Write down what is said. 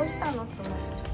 どうしたのつむ